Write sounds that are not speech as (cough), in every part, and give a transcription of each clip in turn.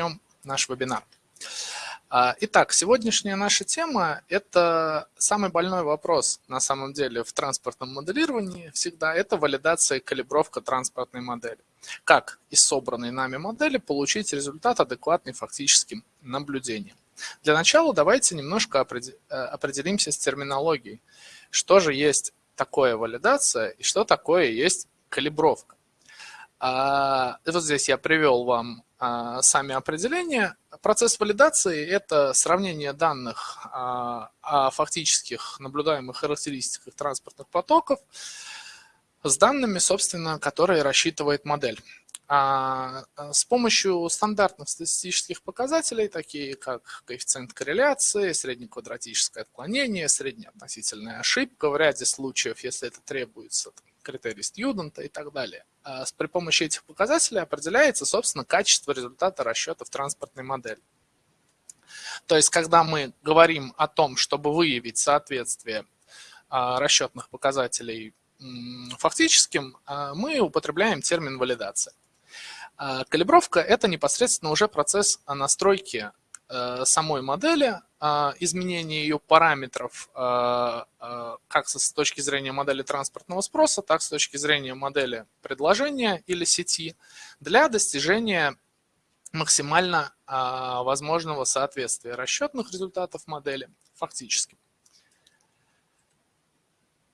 начнем наш вебинар. А, итак, сегодняшняя наша тема – это самый больной вопрос на самом деле в транспортном моделировании всегда – это валидация и калибровка транспортной модели. Как из собранной нами модели получить результат, адекватный фактическим наблюдениям. Для начала давайте немножко э, определимся с терминологией. Что же есть такое валидация и что такое есть калибровка. А, вот здесь я привел вам сами определения. Процесс валидации – это сравнение данных а, о фактических наблюдаемых характеристиках транспортных потоков с данными, собственно, которые рассчитывает модель. С помощью стандартных статистических показателей, такие как коэффициент корреляции, среднеквадратическое отклонение, среднеотносительная ошибка, в ряде случаев, если это требуется, критерий студента и так далее. А при помощи этих показателей определяется, собственно, качество результата расчетов транспортной модели. То есть, когда мы говорим о том, чтобы выявить соответствие а, расчетных показателей фактическим, а, мы употребляем термин валидация. Калибровка – это непосредственно уже процесс настройки Э, самой модели, изменение ее параметров а, а, как с точки зрения модели транспортного спроса, так с точки зрения модели предложения или сети для достижения максимально возможного соответствия расчетных результатов модели фактически.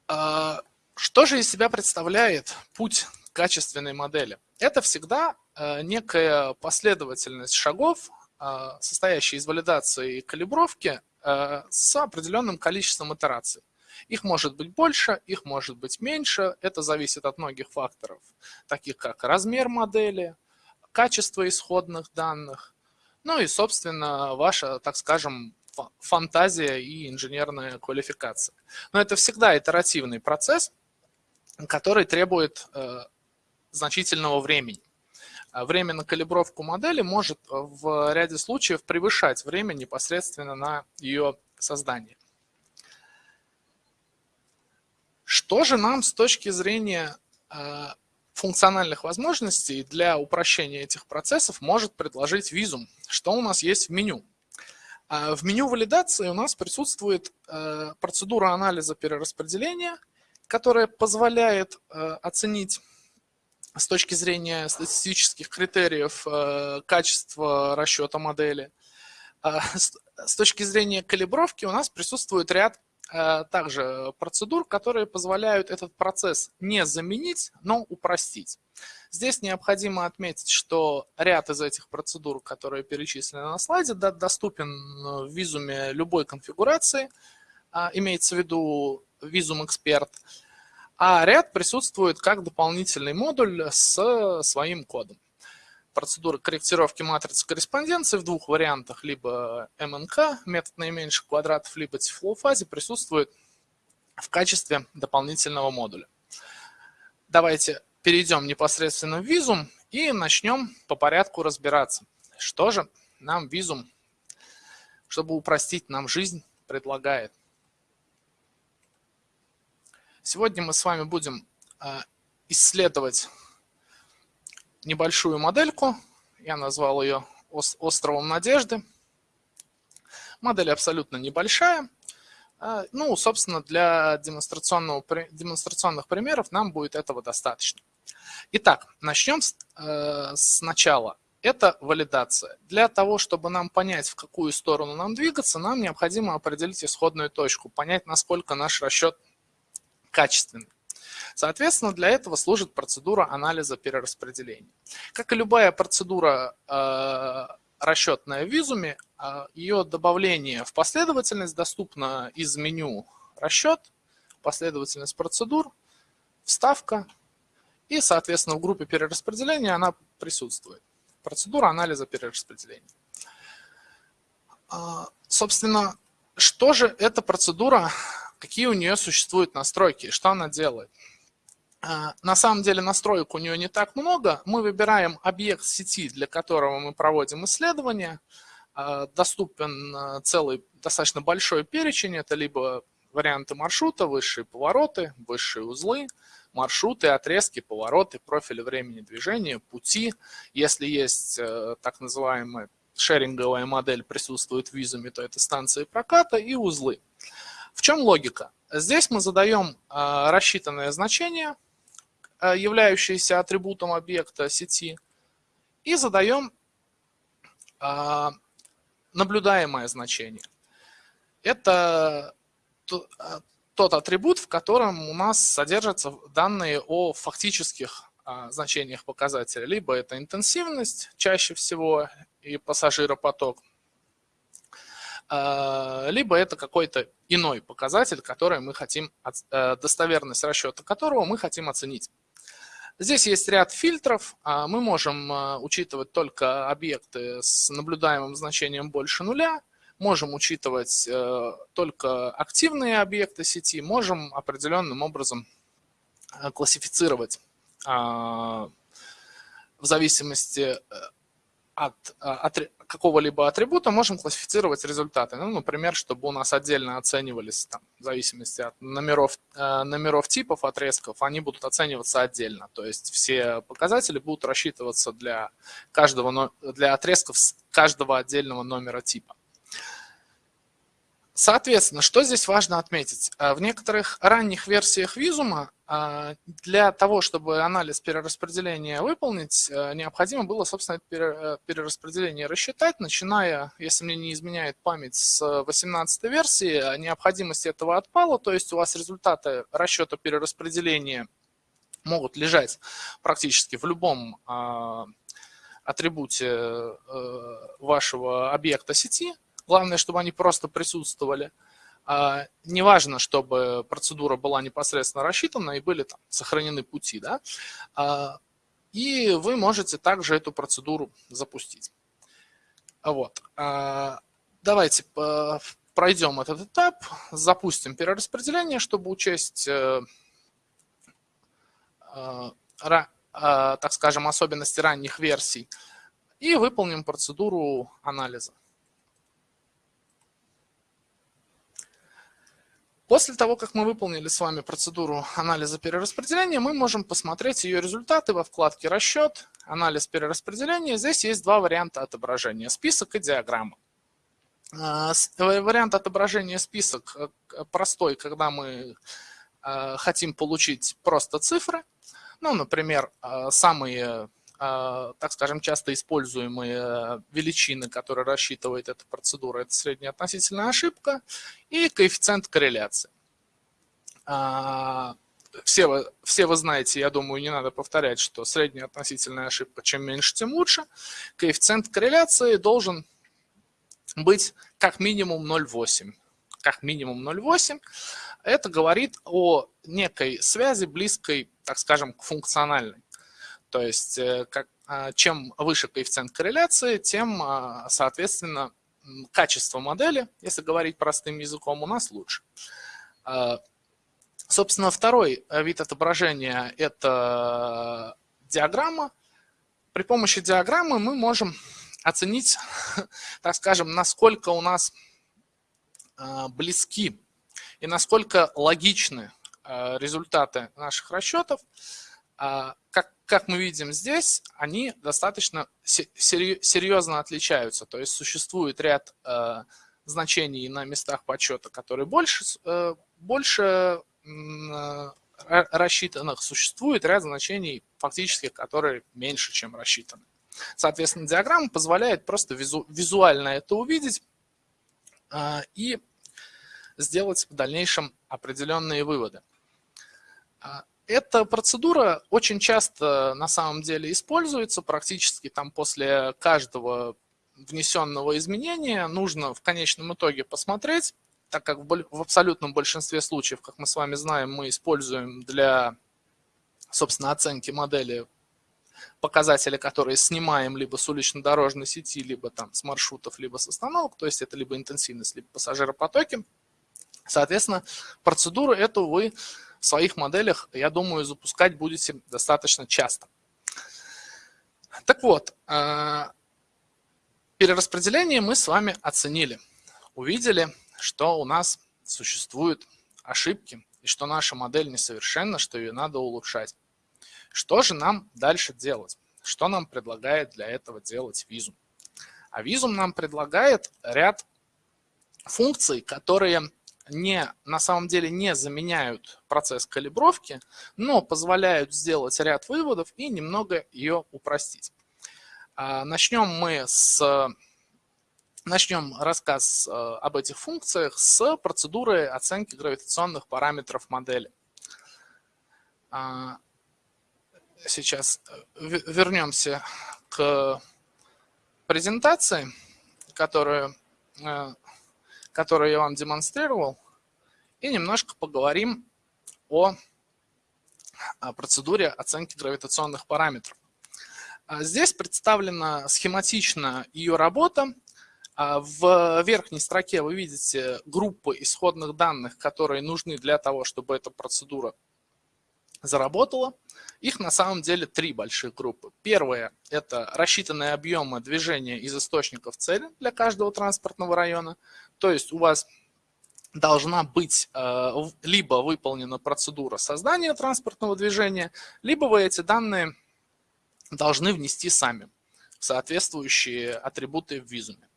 Что же из себя представляет путь качественной модели? Это всегда некая последовательность шагов, а, состоящие из валидации и калибровки а, с определенным количеством итераций. Их может быть больше, их может быть меньше. Это зависит от многих факторов, таких как размер модели, качество исходных данных, ну и, собственно, ваша, так скажем, фантазия и инженерная квалификация. Но это всегда итеративный процесс, который требует э, значительного времени. А время на калибровку модели может э, в ряде случаев превышать время непосредственно на ее создание. Что же нам с точки зрения э, функциональных возможностей для упрощения этих процессов может предложить визум? Что у нас есть в меню? А, в меню валидации у нас присутствует процедура анализа перераспределения, которая позволяет оценить с точки зрения статистических критериев э, качества расчета модели. А, с точки зрения калибровки у нас присутствует ряд э, также процедур, которые позволяют этот процесс не заменить, но упростить. Здесь необходимо отметить, что ряд из этих процедур, которые перечислены на слайде, доступен в визуме любой конфигурации, имеется в виду визум эксперт – а ряд присутствует как дополнительный модуль с своим кодом. Процедура корректировки матрицы корреспонденции в двух вариантах, либо МНК, метод наименьших квадратов, либо тифлоу-фазе присутствует в качестве дополнительного модуля. Давайте перейдем непосредственно в визум и начнем по порядку разбираться. Что же нам визум, чтобы упростить нам жизнь, предлагает. Сегодня мы с вами будем а, исследовать небольшую модельку. Я назвал ее «Островом надежды». Модель абсолютно небольшая. А, ну, собственно, для демонстрационного, демонстрационных примеров нам будет этого достаточно. Итак, начнем э, сначала. Это валидация. Для того, чтобы нам понять, в какую сторону нам двигаться, нам необходимо определить исходную точку, понять, насколько наш расчет качественный. Соответственно, для этого служит процедура анализа перераспределения. Как и любая процедура э, расчетная в визуме, э, ее добавление в последовательность доступно из меню «Расчет», последовательность процедур, вставка, и, соответственно, в группе перераспределения она присутствует. Процедура анализа перераспределения. Э, собственно, что же эта процедура какие у нее существуют настройки, что она делает. А, на самом деле настроек у нее не так много. Мы выбираем объект сети, для которого мы проводим исследование. А, доступен а, целый достаточно большой перечень. Это либо варианты маршрута, высшие повороты, высшие узлы, маршруты, отрезки, повороты, профили времени движения, пути. Если есть э, так называемая шеринговая модель присутствует в визуме, то это станции проката и узлы. В чем логика? Здесь мы задаем э, рассчитанное значение, э, являющееся атрибутом объекта сети, и задаем наблюдаемое значение. Это тот атрибут, в котором у нас содержатся данные о фактических а, значениях показателя. Либо это интенсивность чаще всего и пассажиропоток, а, либо это какой-то иной показатель, который мы хотим, э, достоверность расчета которого мы хотим оценить. Здесь есть ряд фильтров. А, мы можем учитывать только объекты с наблюдаемым значением больше нуля, можем учитывать э, только активные объекты сети, можем определенным образом э, классифицировать а, в зависимости э, от, от какого-либо атрибута можем классифицировать результаты. Ну, например, чтобы у нас отдельно оценивались, там, в зависимости от номеров, номеров типов отрезков, они будут оцениваться отдельно. То есть все показатели будут рассчитываться для, каждого, для отрезков с каждого отдельного номера типа. Соответственно, что здесь важно отметить? Э, в некоторых ранних версиях визума э, для того, чтобы анализ перераспределения выполнить, э, необходимо было, собственно, это перераспределение рассчитать, начиная, если мне не изменяет память, с 18 версии, необходимость этого отпала, то есть у вас результаты расчета перераспределения могут лежать практически в любом атрибуте вашего объекта сети, Главное, чтобы они просто присутствовали. А, неважно, чтобы процедура была непосредственно рассчитана и были там сохранены пути. Да? А, и вы можете также эту процедуру запустить. Вот. А, давайте пройдем этот этап, запустим перераспределение, чтобы учесть, э, так скажем, особенности ранних версий, и выполним процедуру анализа. После того, как мы выполнили с вами процедуру анализа перераспределения, мы можем посмотреть ее результаты во вкладке «Расчет», «Анализ перераспределения». Здесь есть два варианта отображения – список и диаграмма. А, вариант отображения список э, простой, когда мы э, хотим получить просто цифры. Ну, например, э, самые так скажем, часто используемые величины, которые рассчитывает эта процедура, это средняя относительная ошибка и коэффициент корреляции. А, все вы, все вы знаете, я думаю, не надо повторять, что средняя относительная ошибка, чем меньше, тем лучше. Коэффициент корреляции должен быть как минимум 0,8. Как минимум 0,8. Это говорит о некой связи, близкой, так скажем, к функциональной. То есть э, как, а, чем выше коэффициент корреляции, тем, а, соответственно, качество модели, если говорить простым языком, у нас лучше. А, собственно, второй вид отображения – это диаграмма. При помощи диаграммы мы можем оценить, (laughs) так скажем, насколько у нас близки и насколько логичны результаты наших расчетов как, как мы видим здесь, они достаточно серьезно отличаются. То есть существует ряд э, значений на местах подсчета, которые больше, э, больше э, рассчитанных. Существует ряд значений фактически, которые меньше, чем рассчитаны. Соответственно, диаграмма позволяет просто визу, визуально это увидеть и сделать в дальнейшем определенные выводы. Эта процедура очень часто на самом деле используется, практически там после каждого внесенного изменения нужно в конечном итоге посмотреть, так как в абсолютном большинстве случаев, как мы с вами знаем, мы используем для, собственно, оценки модели показатели, которые снимаем либо с улично-дорожной сети, либо там с маршрутов, либо с остановок, то есть это либо интенсивность, либо пассажиропотоки. Соответственно, процедуру эту вы в своих моделях, я думаю, запускать будете достаточно часто. Так вот, э, перераспределение мы с вами оценили. Увидели, что у нас существуют ошибки и что наша модель несовершенна, что ее надо улучшать. Что же нам дальше делать? Что нам предлагает для этого делать визум? А визум нам предлагает ряд функций, которые не, на самом деле не заменяют процесс калибровки, но позволяют сделать ряд выводов и немного ее упростить. А, начнем мы с Начнем рассказ э, об этих функциях с процедуры оценки гравитационных параметров модели. А, сейчас э, вернемся к презентации, которую которую я вам демонстрировал, и немножко поговорим о, о процедуре оценки гравитационных параметров. А здесь представлена схематично ее работа. А в верхней строке вы видите группы исходных данных, которые нужны для того, чтобы эта процедура заработала. Их на самом деле три больших группы. Первая – это рассчитанные объемы движения из источников цели для каждого транспортного района. То есть у вас должна быть э, либо выполнена процедура создания транспортного движения, либо вы эти данные должны внести сами в соответствующие атрибуты в визуме.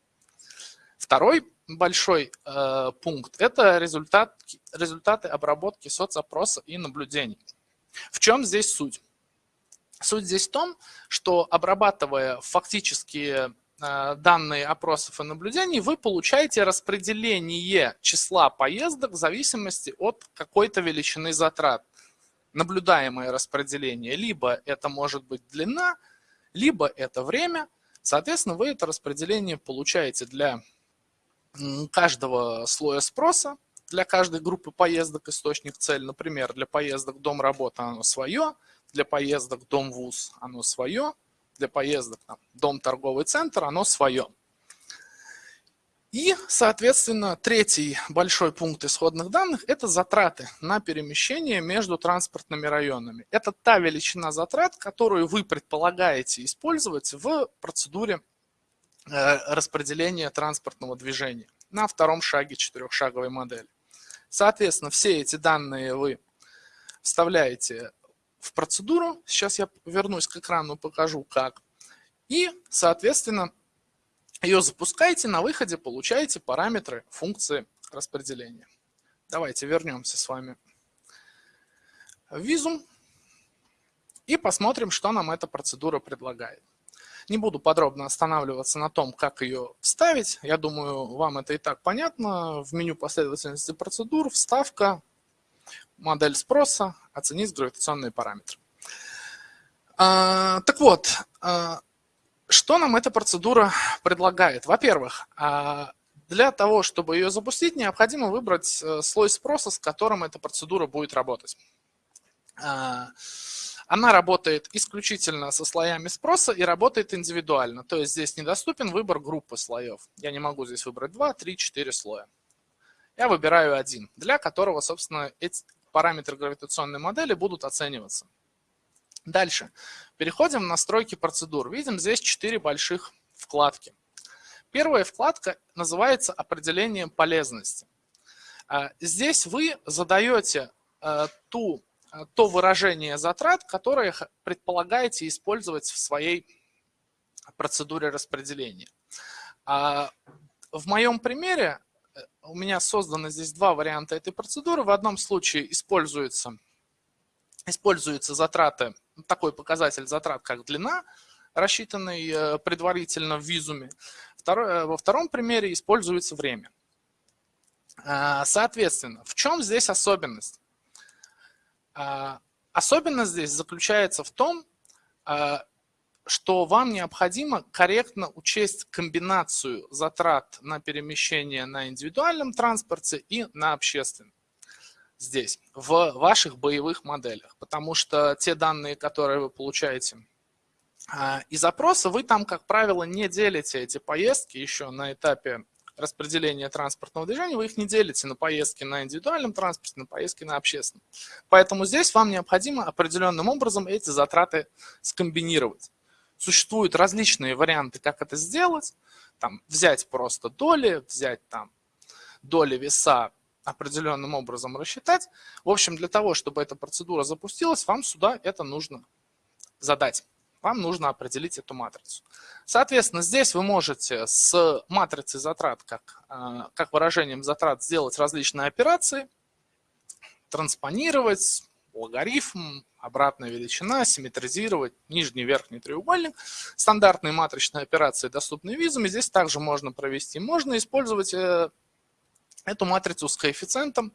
Второй большой э, пункт – это результат, результаты обработки соцопроса и наблюдений. В чем здесь суть? Суть здесь в том, что обрабатывая фактические данные опросов и наблюдений, вы получаете распределение числа поездок в зависимости от какой-то величины затрат. Наблюдаемое распределение. Либо это может быть длина, либо это время. Соответственно, вы это распределение получаете для каждого слоя спроса, для каждой группы поездок источник цель. Например, для поездок дом-работа оно свое, для поездок дом-вуз оно свое, для поездок, там, дом, торговый центр, оно свое. И, соответственно, третий большой пункт исходных данных – это затраты на перемещение между транспортными районами. Это та величина затрат, которую вы предполагаете использовать в процедуре э, распределения транспортного движения на втором шаге четырехшаговой модели. Соответственно, все эти данные вы вставляете в процедуру. Сейчас я вернусь к экрану, покажу как. И, соответственно, ее запускаете, на выходе получаете параметры функции распределения. Давайте вернемся с вами в визум и посмотрим, что нам эта процедура предлагает. Не буду подробно останавливаться на том, как ее вставить. Я думаю, вам это и так понятно. В меню последовательности процедур вставка, модель спроса, оценить гравитационные параметры. А, так вот, а, что нам эта процедура предлагает? Во-первых, а, для того, чтобы ее запустить, необходимо выбрать э, слой спроса, с которым эта процедура будет работать. Она работает исключительно со слоями спроса и работает индивидуально. То есть здесь недоступен выбор группы слоев. Я не могу здесь выбрать 2, 3, 4 слоя. Я выбираю один, для которого, собственно, параметры гравитационной модели будут оцениваться. Дальше. Переходим в настройки процедур. Видим здесь четыре больших вкладки. Первая вкладка называется «Определение полезности». А, здесь вы задаете а, ту, а, то выражение затрат, которое предполагаете использовать в своей процедуре распределения. В моем примере у меня созданы здесь два варианта этой процедуры. В одном случае используется, используются затраты, такой показатель затрат, как длина, рассчитанный э, предварительно в визуме. Второй, э, во втором примере используется время. А, соответственно, в чем здесь особенность? А, особенность здесь заключается в том, а, что вам необходимо корректно учесть комбинацию затрат на перемещение на индивидуальном транспорте и на общественном здесь, в ваших боевых моделях. Потому что те данные, которые вы получаете а, из запроса, вы там, как правило, не делите эти поездки еще на этапе распределения транспортного движения, вы их не делите на поездки на индивидуальном транспорте, на поездки на общественном. Поэтому здесь вам необходимо определенным образом эти затраты скомбинировать. Существуют различные варианты, как это сделать. Там, взять просто доли, взять там доли веса определенным образом рассчитать. В общем, для того, чтобы эта процедура запустилась, вам сюда это нужно задать. Вам нужно определить эту матрицу. Соответственно, здесь вы можете с матрицей затрат, как, э, как выражением затрат, сделать различные операции, транспонировать, логарифм, обратная величина, симметризировать нижний верхний треугольник. Стандартные матричные операции доступны визами. Здесь также можно провести. Можно использовать э, эту матрицу с коэффициентом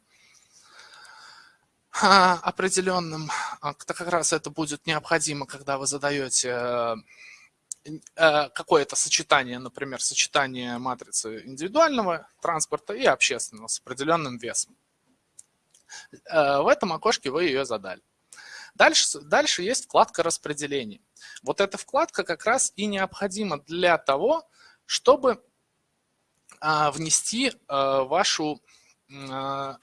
а, определенным. А, как раз это будет необходимо, когда вы задаете э, э, какое-то сочетание, например, сочетание матрицы индивидуального транспорта и общественного с определенным весом. В этом окошке вы ее задали. Дальше, дальше есть вкладка распределения. Вот эта вкладка как раз и необходима для того, чтобы а, внести а, вашу а,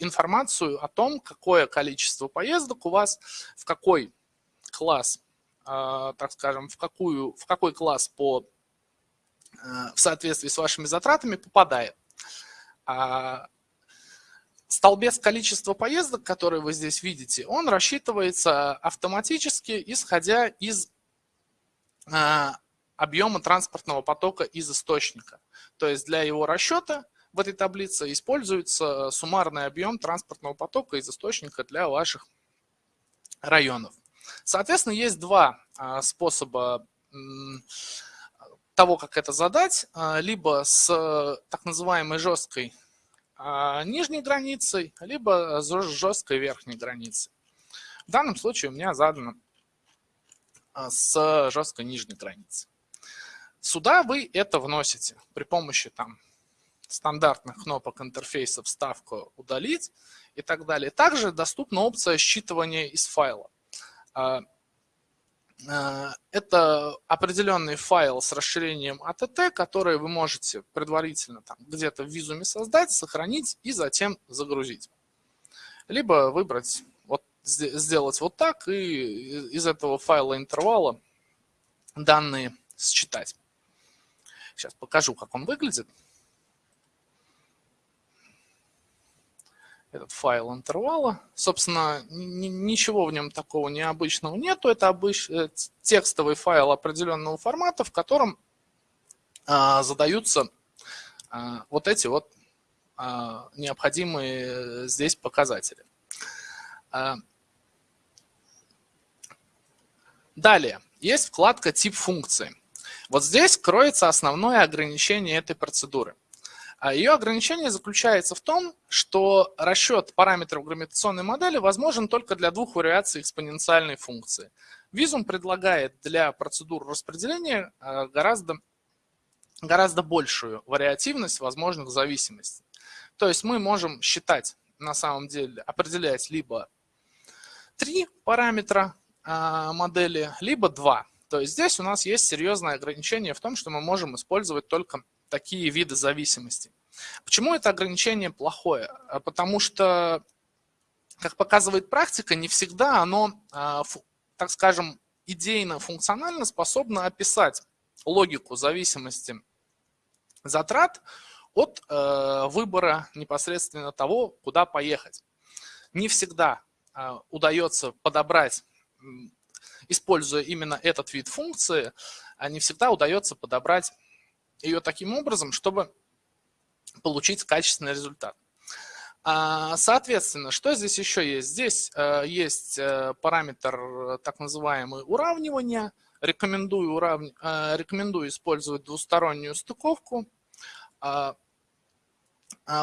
информацию о том, какое количество поездок у вас, в какой класс, так скажем, в, какую, в какой класс по, в соответствии с вашими затратами попадает. Столбец количества поездок, который вы здесь видите, он рассчитывается автоматически, исходя из объема транспортного потока из источника. То есть для его расчета в этой таблице используется суммарный объем транспортного потока из источника для ваших районов. Соответственно, есть два а, способа того, как это задать. А, либо с так называемой жесткой а, нижней границей, либо жесткой верхней границей. В данном случае у меня задано с жесткой нижней границей. Сюда вы это вносите при помощи там, стандартных кнопок интерфейса «Вставка», «Удалить» и так далее. Также доступна опция считывания из файла. А, это определенный файл с расширением ATT, который вы можете предварительно где-то в визуме создать, сохранить и затем загрузить. Либо выбрать, вот, сделать вот так и из этого файла интервала данные считать. Сейчас покажу, как он выглядит. Этот файл интервала. Собственно, ничего в нем такого необычного нету. Это обыч... Э, текстовый файл определенного формата, в котором а, задаются а, вот эти вот а, необходимые здесь показатели. А, далее, есть вкладка «Тип функции». Вот здесь кроется основное ограничение этой процедуры. А Ее ограничение заключается в том, что расчет параметров гравитационной модели возможен только для двух вариаций экспоненциальной функции. Визум предлагает для процедур распределения э, гораздо, гораздо большую вариативность возможных зависимостей. То есть мы можем считать, на самом деле, определять либо три параметра э, модели, либо два. То есть здесь у нас есть серьезное ограничение в том, что мы можем использовать только такие виды зависимости. Почему это ограничение плохое? А потому что, как показывает практика, не всегда оно, а, так скажем, идейно-функционально способно описать логику зависимости затрат от э, выбора непосредственно того, куда поехать. Не всегда а, удается подобрать используя именно этот вид функции, не всегда удается подобрать ее таким образом, чтобы получить качественный результат. А, соответственно, что здесь еще есть? Здесь э, есть э, параметр так называемый уравнивания. Рекомендую, урав... Э, рекомендую использовать двустороннюю стыковку. А,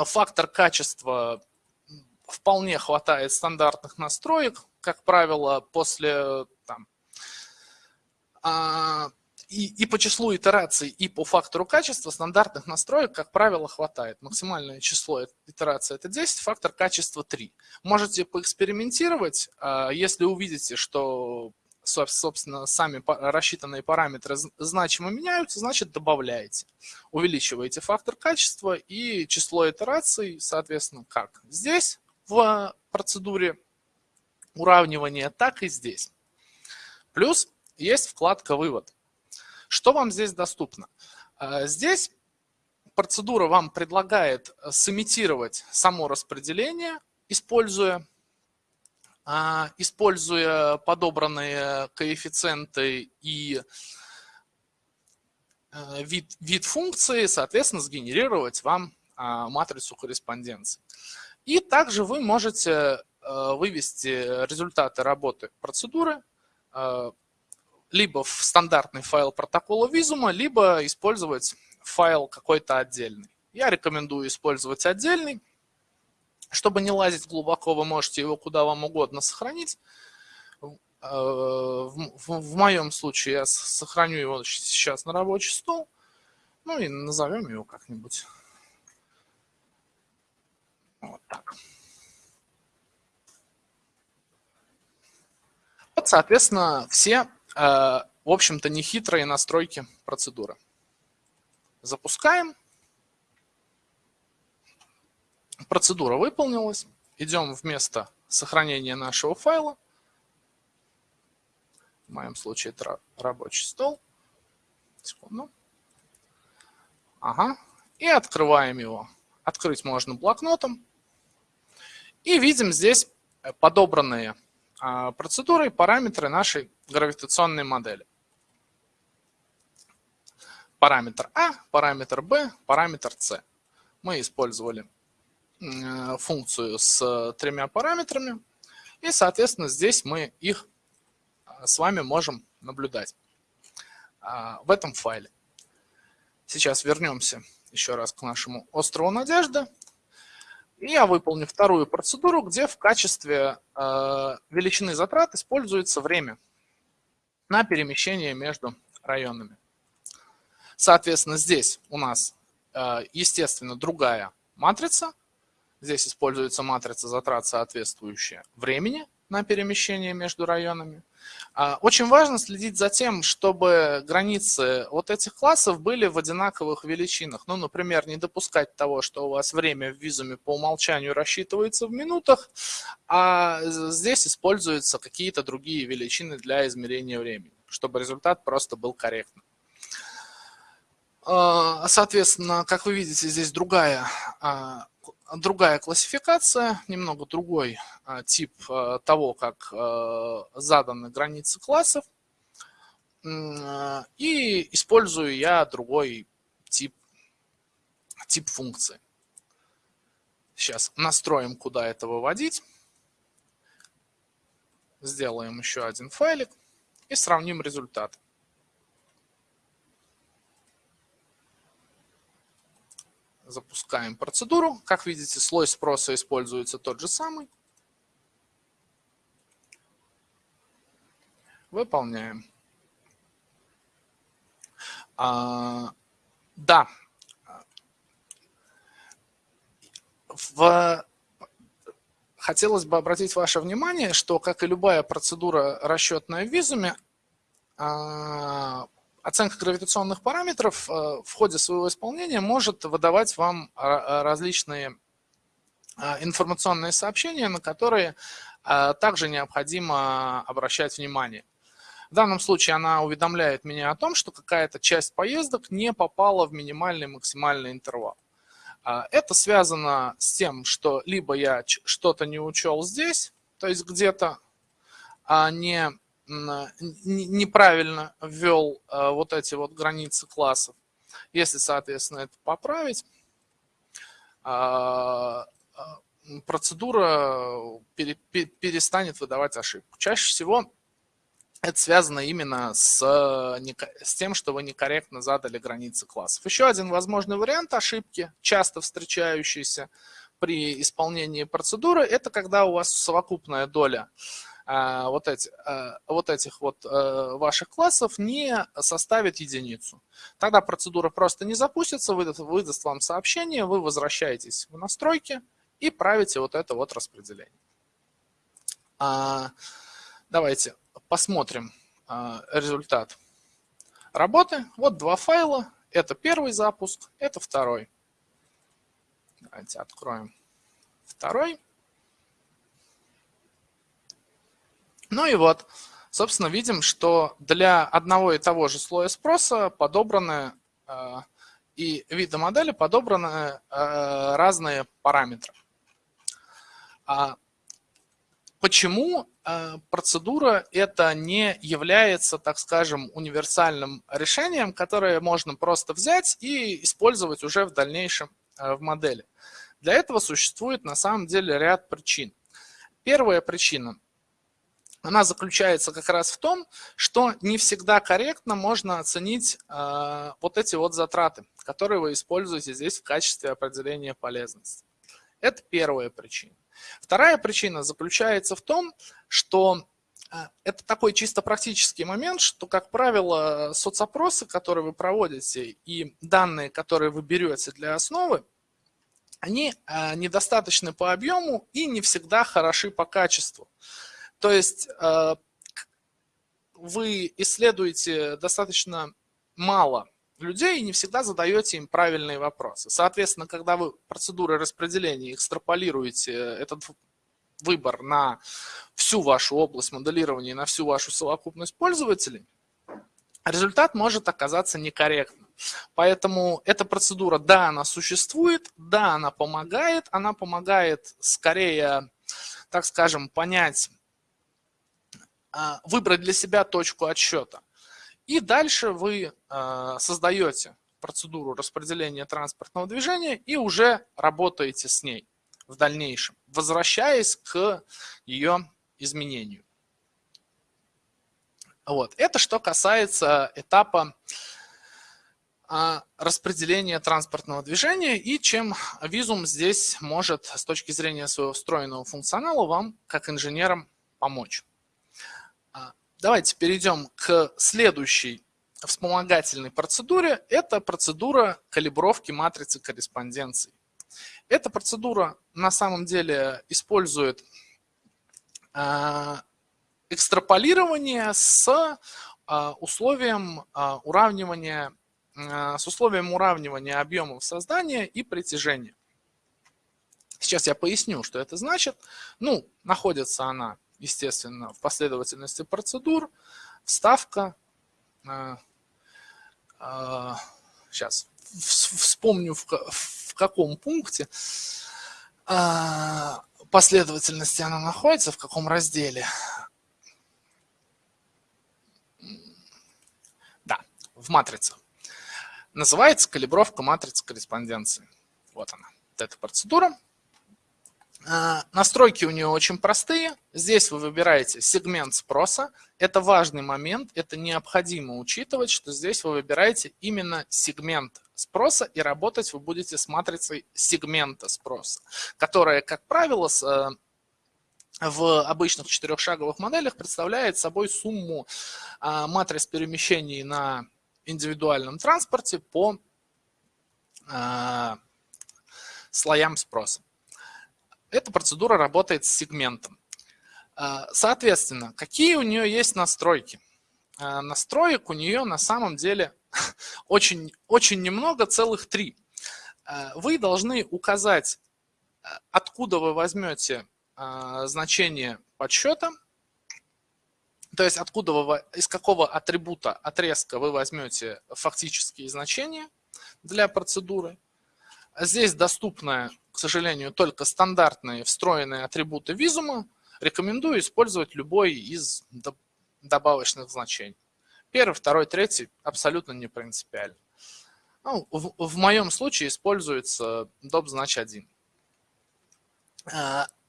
фактор качества вполне хватает стандартных настроек. Как правило, после там, а, и, и по числу итераций, и по фактору качества стандартных настроек, как правило, хватает. Максимальное число итераций – это 10, фактор качества – 3. Можете поэкспериментировать, а, если увидите, что собственно, сами рассчитанные параметры значимо меняются, значит, добавляете. Увеличиваете фактор качества и число итераций, соответственно, как здесь в процедуре уравнивания, так и здесь. Плюс есть вкладка «Вывод». Что вам здесь доступно? А, здесь процедура вам предлагает сымитировать само распределение, используя, а, используя подобранные коэффициенты и э, вид, вид функции, соответственно, сгенерировать вам а, матрицу корреспонденции. И также вы можете э, вывести результаты работы процедуры э, либо в стандартный файл протокола визума, либо использовать файл какой-то отдельный. Я рекомендую использовать отдельный. Чтобы не лазить глубоко, вы можете его куда вам угодно сохранить. Э, в, моем случае я сохраню его сейчас на рабочий стол. Ну и назовем его как-нибудь. Вот так. Вот, соответственно, все, в общем-то, нехитрые настройки процедуры. Запускаем. Процедура выполнилась. Идем в место сохранения нашего файла. В моем случае это рабочий стол. Секунду. Ага. И открываем его. Открыть можно блокнотом. И видим здесь подобранные а, процедуры и параметры нашей гравитационной модели параметр А, параметр Б, параметр С. Мы использовали э, функцию с тремя параметрами, и, соответственно, здесь мы их э, с вами можем наблюдать э, в этом файле. Сейчас вернемся еще раз к нашему острову Надежды. И я выполню вторую процедуру, где в качестве величины затрат используется время на перемещение между районами. Соответственно, здесь у нас, э, естественно, другая матрица. Здесь используется матрица затрат, соответствующая времени на перемещение между районами. А, очень важно следить за тем, чтобы границы вот этих классов были в одинаковых величинах. Ну, например, не допускать того, что у вас время в визуме по умолчанию рассчитывается в минутах, а здесь используются какие-то другие величины для измерения времени, чтобы результат просто был корректным. А, соответственно, как вы видите, здесь другая, а, другая классификация, немного другой а, тип того, как заданы границы классов. И использую я другой тип, тип функции. Сейчас настроим, куда это выводить. Сделаем еще один файлик и сравним результаты. Запускаем процедуру. Как видите, слой спроса используется тот же самый. Выполняем. А, да. В... Хотелось бы обратить ваше внимание, что, как и любая процедура расчетная в визуме, а, оценка гравитационных параметров э, в ходе своего исполнения может выдавать вам различные а, информационные сообщения, на которые а, также необходимо обращать внимание. В данном случае она уведомляет меня о том, что какая-то часть поездок не попала в минимальный максимальный интервал. А, это связано с тем, что либо я что-то не учел здесь, то есть где-то не неправильно ввел э, вот эти вот границы классов. Если, соответственно, это поправить, а, а, процедура перестанет выдавать ошибку. Чаще всего это связано именно с, с тем, что вы некорректно задали границы классов. Еще один возможный вариант ошибки, часто встречающийся при исполнении процедуры, это когда у вас совокупная доля вот, эти, а, вот этих вот э, ваших классов не составит единицу. Тогда процедура просто не запустится, выдаст, выдаст вам сообщение, вы возвращаетесь в настройки и правите вот это вот распределение. А, давайте посмотрим результат работы. Вот два файла. Это первый запуск, это второй. Давайте откроем второй. Ну и вот, собственно, видим, что для одного и того же слоя спроса подобраны э, и вида модели подобраны разные параметры. А почему процедура это не является, так скажем, универсальным решением, которое можно просто взять и использовать уже в дальнейшем в модели? Для этого существует на самом деле ряд причин. Первая причина она заключается как раз в том, что не всегда корректно можно оценить э, вот эти вот затраты, которые вы используете здесь в качестве определения полезности. Это первая причина. Вторая причина заключается в том, что э, это такой чисто практический момент, что, как правило, соцопросы, которые вы проводите, и данные, которые вы берете для основы, они э, недостаточны по объему и не всегда хороши по качеству. То есть э, вы исследуете достаточно мало людей и не всегда задаете им правильные вопросы. Соответственно, когда вы процедуры распределения экстраполируете этот выбор на всю вашу область моделирования, на всю вашу совокупность пользователей, результат может оказаться некорректным. Поэтому эта процедура, да, она существует, да, она помогает, она помогает скорее, так скажем, понять, выбрать для себя точку отсчета. И дальше вы а, создаете процедуру распределения транспортного движения и уже работаете с ней в дальнейшем, возвращаясь к ее изменению. Вот. Это что касается этапа а, распределения транспортного движения и чем визум здесь может с точки зрения своего встроенного функционала вам, как инженерам, помочь. Давайте перейдем к следующей вспомогательной процедуре. Это процедура калибровки матрицы корреспонденции. Эта процедура на самом деле использует а, экстраполирование с условием уравнивания Э, с условием уравнивания объемов создания и притяжения. Сейчас я поясню, что это значит. Ну, находится она, естественно, в последовательности процедур. Вставка. Э, э, сейчас вспомню, в, в каком пункте последовательности она находится, в каком разделе. Да, в матрице. Называется калибровка матрицы корреспонденции. Вот она, вот эта процедура. А, настройки у нее очень простые. Здесь вы выбираете сегмент спроса. Это важный момент, это необходимо учитывать, что здесь вы выбираете именно сегмент спроса и работать вы будете с матрицей сегмента спроса, которая, как правило, э, в обычных четырехшаговых моделях представляет собой сумму а, матриц перемещений на индивидуальном транспорте по э, слоям спроса. Эта процедура работает с сегментом. Э, соответственно, какие у нее есть настройки? Э, настроек у нее на самом деле (laughs) очень, очень немного, целых три. Вы должны указать, откуда вы возьмете значение подсчета, то есть откуда вы, из какого атрибута отрезка вы возьмете фактические значения для процедуры. Здесь доступны, к сожалению, только стандартные встроенные атрибуты визума. Рекомендую использовать любой из добавочных значений. Первый, второй, третий абсолютно не принципиально. Ну, в, в моем случае используется dob-1.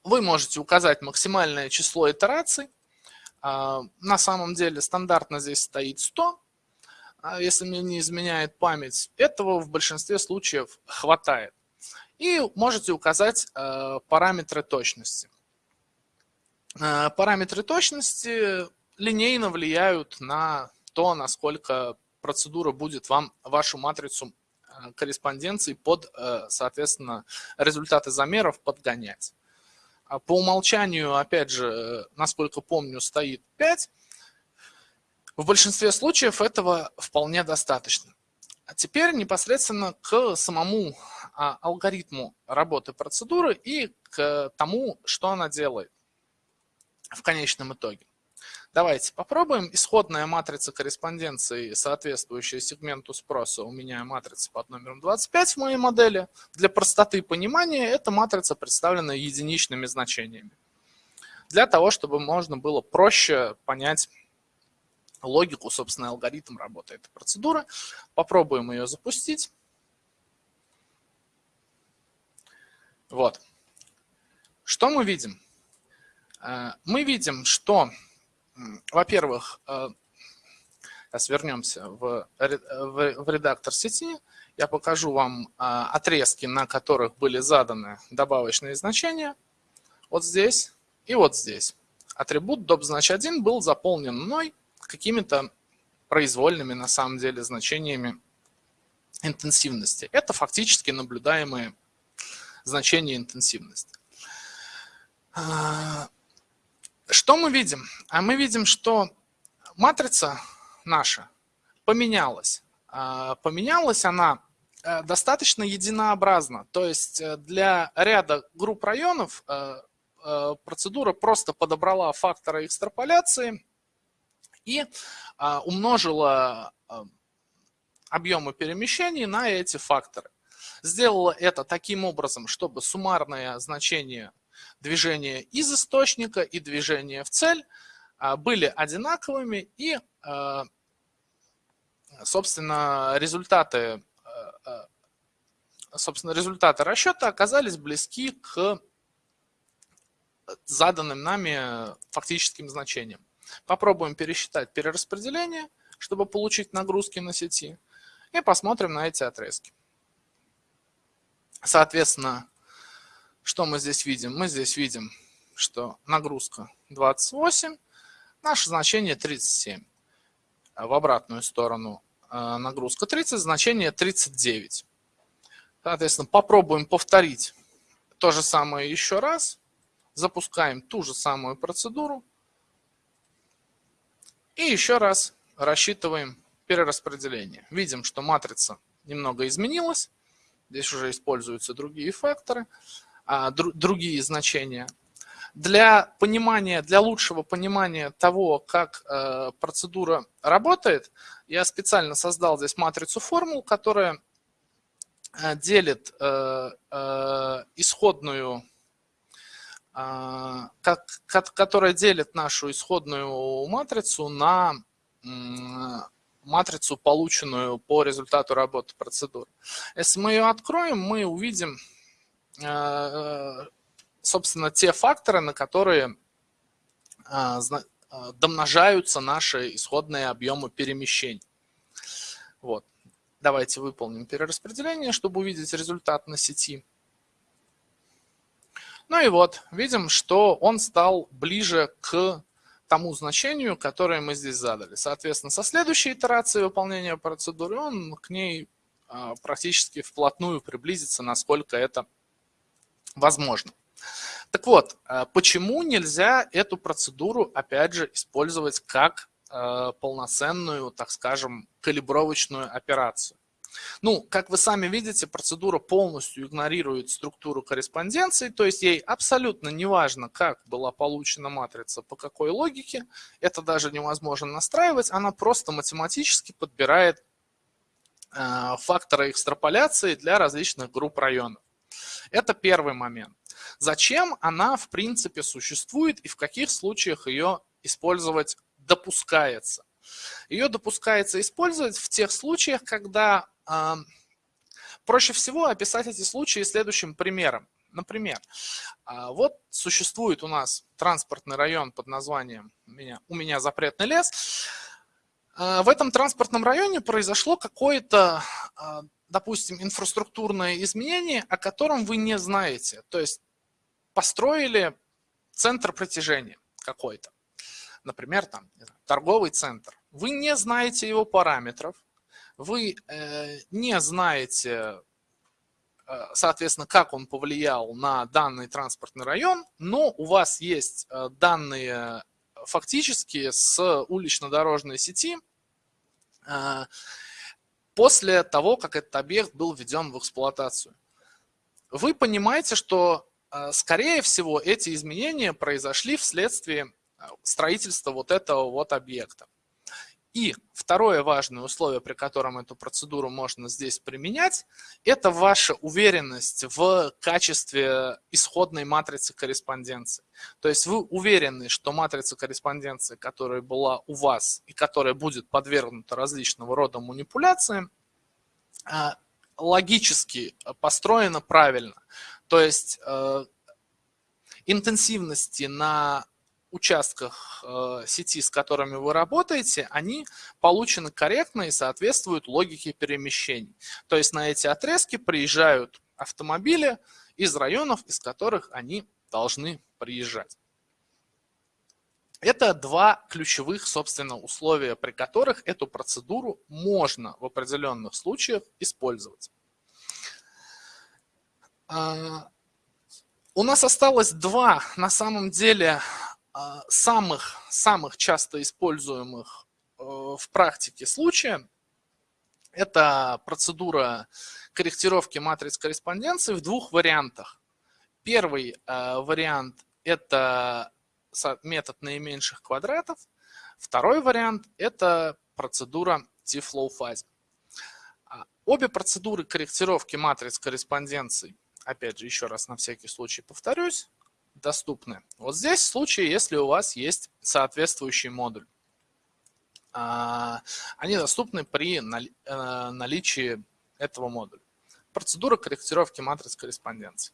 Вы можете указать максимальное число итераций, а, на самом деле стандартно здесь стоит 100, а если мне не изменяет память. Этого в большинстве случаев хватает. И можете указать а, параметры точности. Параметры точности линейно влияют на то, насколько процедура будет вам вашу матрицу корреспонденции под, соответственно, результаты замеров подгонять. А по умолчанию, опять же, насколько помню, стоит 5. В большинстве случаев этого вполне достаточно. А теперь непосредственно к самому а, алгоритму работы процедуры и к тому, что она делает в конечном итоге. Давайте попробуем. Исходная матрица корреспонденции, соответствующая сегменту спроса, у меня матрица под номером 25 в моей модели. Для простоты понимания эта матрица представлена единичными значениями. Для того, чтобы можно было проще понять логику, собственно, алгоритм работы этой процедуры. Попробуем ее запустить. Вот. Что мы видим? Э, мы видим, что во-первых, э, сейчас вернемся в, редактор сети. Я покажу вам а, отрезки, на которых были заданы добавочные значения. Вот здесь и вот здесь. Атрибут dob-1 был заполнен мной какими-то произвольными на самом деле значениями интенсивности. Это фактически наблюдаемые значения интенсивности. А, что мы видим? А мы видим, что матрица наша поменялась. А, поменялась она э, достаточно единообразно. То есть э, для ряда групп районов э, процедура просто подобрала факторы экстраполяции и а, умножила объемы перемещений на эти факторы. Сделала это таким образом, чтобы суммарное значение движение из источника и движение в цель а, были одинаковыми и, а, собственно, результаты, а, собственно, результаты расчета оказались близки к заданным нами фактическим значениям. Попробуем пересчитать перераспределение, чтобы получить нагрузки на сети, и посмотрим на эти отрезки. Соответственно, что мы здесь видим? Мы здесь видим, что нагрузка 28, наше значение 37. В обратную сторону э, нагрузка 30, значение 39. Соответственно, попробуем повторить то же самое еще раз. Запускаем ту же самую процедуру. И еще раз рассчитываем перераспределение. Видим, что матрица немного изменилась. Здесь уже используются другие факторы. А, другие значения. Для понимания, для лучшего понимания того, как э, процедура работает, я специально создал здесь матрицу формул, которая э, делит э, исходную, которая делит нашу исходную матрицу на матрицу, полученную по результату работы процедуры. Если мы ее откроем, мы увидим Э, собственно, те факторы, на которые э, домножаются наши исходные объемы перемещений. Вот. Давайте выполним перераспределение, чтобы увидеть результат на сети. Ну и вот, видим, что он стал ближе к тому значению, которое мы здесь задали. Соответственно, со следующей итерацией выполнения процедуры он к ней практически вплотную приблизится, насколько это возможно. Так вот, э, почему нельзя эту процедуру, опять же, использовать как э, полноценную, так скажем, калибровочную операцию? Ну, как вы сами видите, процедура полностью игнорирует структуру корреспонденции, то есть ей абсолютно не важно, как была получена матрица, по какой логике, это даже невозможно настраивать, она просто математически подбирает э, факторы экстраполяции для различных групп районов. Это первый момент. Зачем она, в принципе, существует и в каких случаях ее использовать допускается? Ее допускается использовать в тех случаях, когда проще всего описать эти случаи следующим примером. Например, э, вот существует у нас транспортный район под названием «У меня, запретный лес». Э, в этом транспортном районе произошло какое-то допустим, инфраструктурное изменение, о котором вы не знаете. То есть построили центр притяжения какой-то, например, там, торговый центр. Вы не знаете его параметров, вы э, не знаете, э, соответственно, как он повлиял на данный транспортный район, но у вас есть э, данные фактически с улично-дорожной сети, после того, как этот объект был введен в эксплуатацию. Вы понимаете, что, скорее всего, эти изменения произошли вследствие строительства вот этого вот объекта. И второе важное условие, при котором эту процедуру можно здесь применять, это ваша уверенность в качестве исходной матрицы корреспонденции. То есть вы уверены, что матрица корреспонденции, которая была у вас и которая будет подвергнута различного рода манипуляциям, а, логически построена правильно. То есть э, интенсивности на участках э, сети, с которыми вы работаете, они получены корректно и соответствуют логике перемещений. То есть на эти отрезки приезжают автомобили из районов, из которых они должны приезжать. Это два ключевых, собственно, условия, при которых эту процедуру можно в определенных случаях использовать. А, у нас осталось два, на самом деле, самых, самых часто используемых э, в практике случая – это процедура корректировки матриц корреспонденции в двух вариантах. Первый э, вариант – это метод наименьших квадратов. Второй вариант – это процедура T-flow фазе. А, обе процедуры корректировки матриц корреспонденций, опять же, еще раз на всякий случай повторюсь, доступны. Вот здесь случай, если у вас есть соответствующий модуль. А, они доступны при э, наличии этого модуля. Процедура корректировки матриц корреспонденции.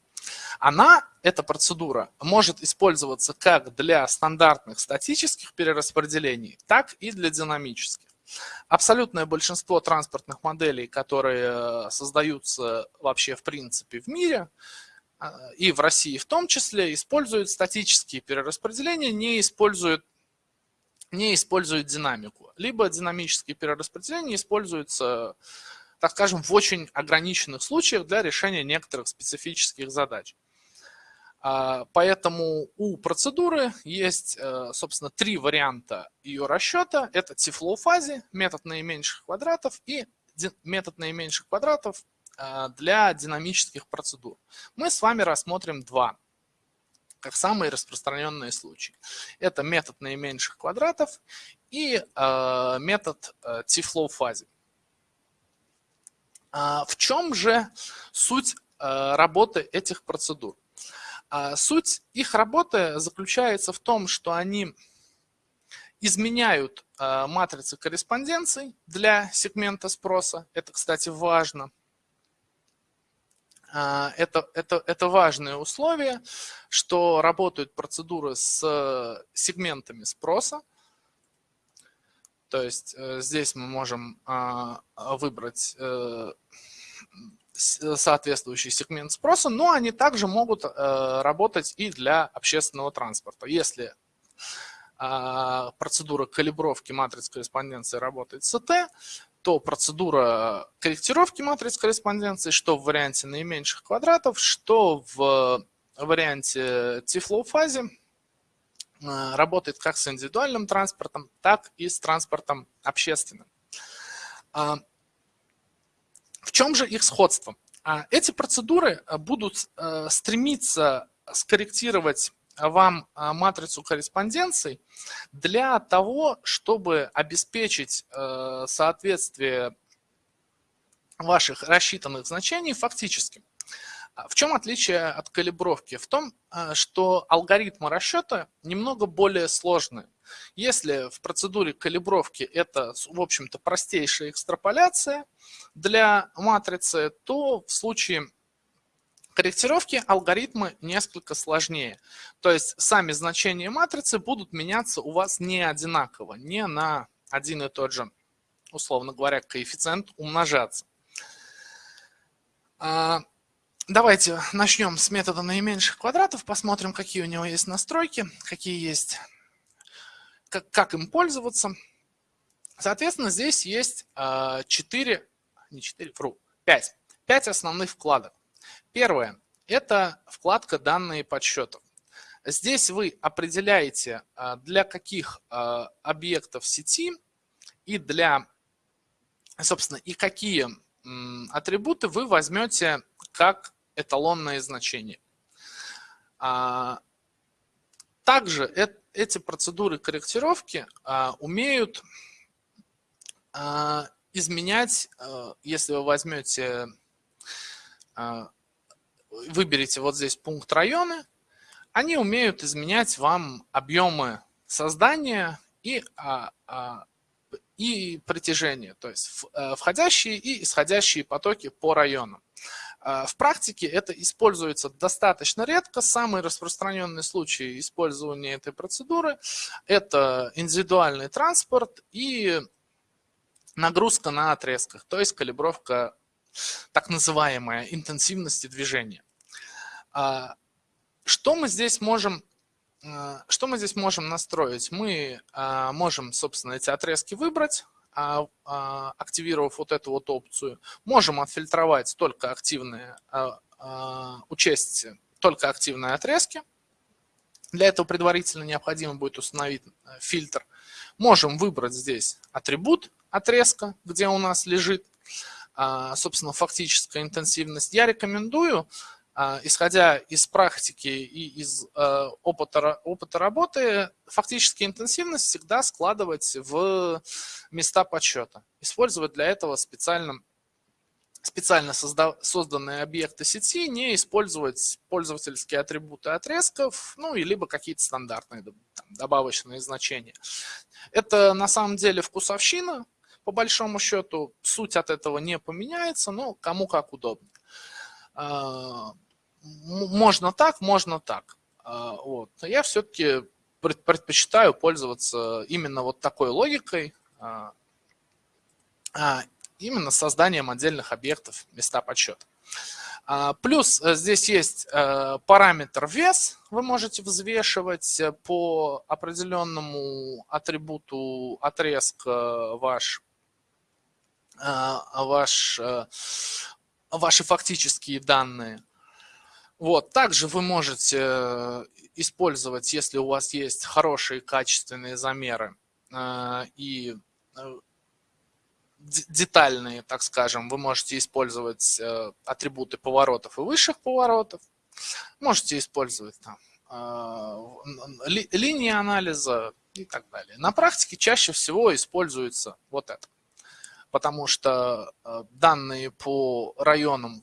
Она, эта процедура, может использоваться как для стандартных статических перераспределений, так и для динамических. Абсолютное большинство транспортных моделей, которые создаются вообще в принципе в мире, и в России в том числе, используют статические перераспределения, не используют, не используют динамику. Либо динамические перераспределения используются, так скажем, в очень ограниченных случаях для решения некоторых специфических задач. А, поэтому у процедуры есть, э, собственно, три варианта ее расчета. Это фазе, метод наименьших квадратов и метод наименьших квадратов для динамических процедур. Мы с вами рассмотрим два, как самые распространенные случаи. Это метод наименьших квадратов и э, метод э, T-flow фазе. А в чем же суть работы этих процедур? А суть их работы заключается в том, что они изменяют матрицы корреспонденций для сегмента спроса. Это, кстати, важно – это, это, это важное условие, что работают процедуры с сегментами спроса. То есть э, здесь мы можем а, выбрать э, соответствующий сегмент спроса, но они также могут э, работать и для общественного транспорта. Если а, процедура калибровки матриц корреспонденции работает с СТ, то процедура корректировки матриц корреспонденции, что в варианте наименьших квадратов, что в варианте T-flow фазе э, работает как с индивидуальным транспортом, так и с транспортом общественным. А, в чем же их сходство? А, эти процедуры будут э, стремиться скорректировать вам а, матрицу корреспонденций для того, чтобы обеспечить э, соответствие ваших рассчитанных значений фактически. А в чем отличие от калибровки? В том, э, что алгоритмы расчета немного более сложные. Если в процедуре калибровки это, в общем-то, простейшая экстраполяция для матрицы, то в случае корректировки алгоритмы несколько сложнее. То есть сами значения матрицы будут меняться у вас не одинаково, не на один и тот же, условно говоря, коэффициент умножаться. А, давайте начнем с метода наименьших квадратов, посмотрим, какие у него есть настройки, какие есть, как, как им пользоваться. Соответственно, здесь есть 4, а, не 4, фру, 5, 5 основных вкладок. Первое – это вкладка «Данные подсчетов». Здесь вы определяете, а, для каких а, объектов сети и для, собственно, и какие атрибуты вы возьмете как эталонное значение. А, также эти процедуры корректировки умеют изменять, если вы возьмете, выберете вот здесь пункт районы, они умеют изменять вам объемы создания и, а, а, и притяжения, то есть а, входящие и исходящие потоки по районам. А, в практике это используется достаточно редко. Самый распространенный случай использования этой процедуры – это индивидуальный транспорт и нагрузка на отрезках, то есть калибровка так называемая интенсивности движения. А, что мы здесь можем а, что мы здесь можем настроить? Мы можем, собственно, эти отрезки выбрать, а, а, активировав вот эту вот опцию, можем отфильтровать только активные, а, учесть только активные отрезки. Для этого предварительно необходимо будет установить э, фильтр. Можем выбрать здесь атрибут отрезка, где у нас лежит, собственно, фактическая интенсивность. Я рекомендую а, исходя из практики и из э, опыта, опыта работы, фактически интенсивность всегда складывать в места подсчета. Использовать для этого специально, специально созда, созданные объекты сети, не использовать пользовательские атрибуты отрезков, ну и либо какие-то стандартные там, добавочные значения. Это на самом деле вкусовщина, по большому счету. Суть от этого не поменяется, но кому как удобно. А, можно так, можно так. А, вот. Но я все-таки предпочитаю пользоваться именно вот такой логикой, а, именно созданием отдельных объектов места подсчета. Плюс э, здесь есть э, параметр вес, вы можете взвешивать э, по определенному атрибуту отрезка ваш, ваш ваши фактические данные. Вот. Также вы можете э, использовать, если у вас есть хорошие качественные замеры э, и э, детальные, так скажем, вы можете использовать атрибуты поворотов и высших поворотов. Можете использовать там линии анализа и так далее. На практике чаще всего используется вот это потому что э, данные по районам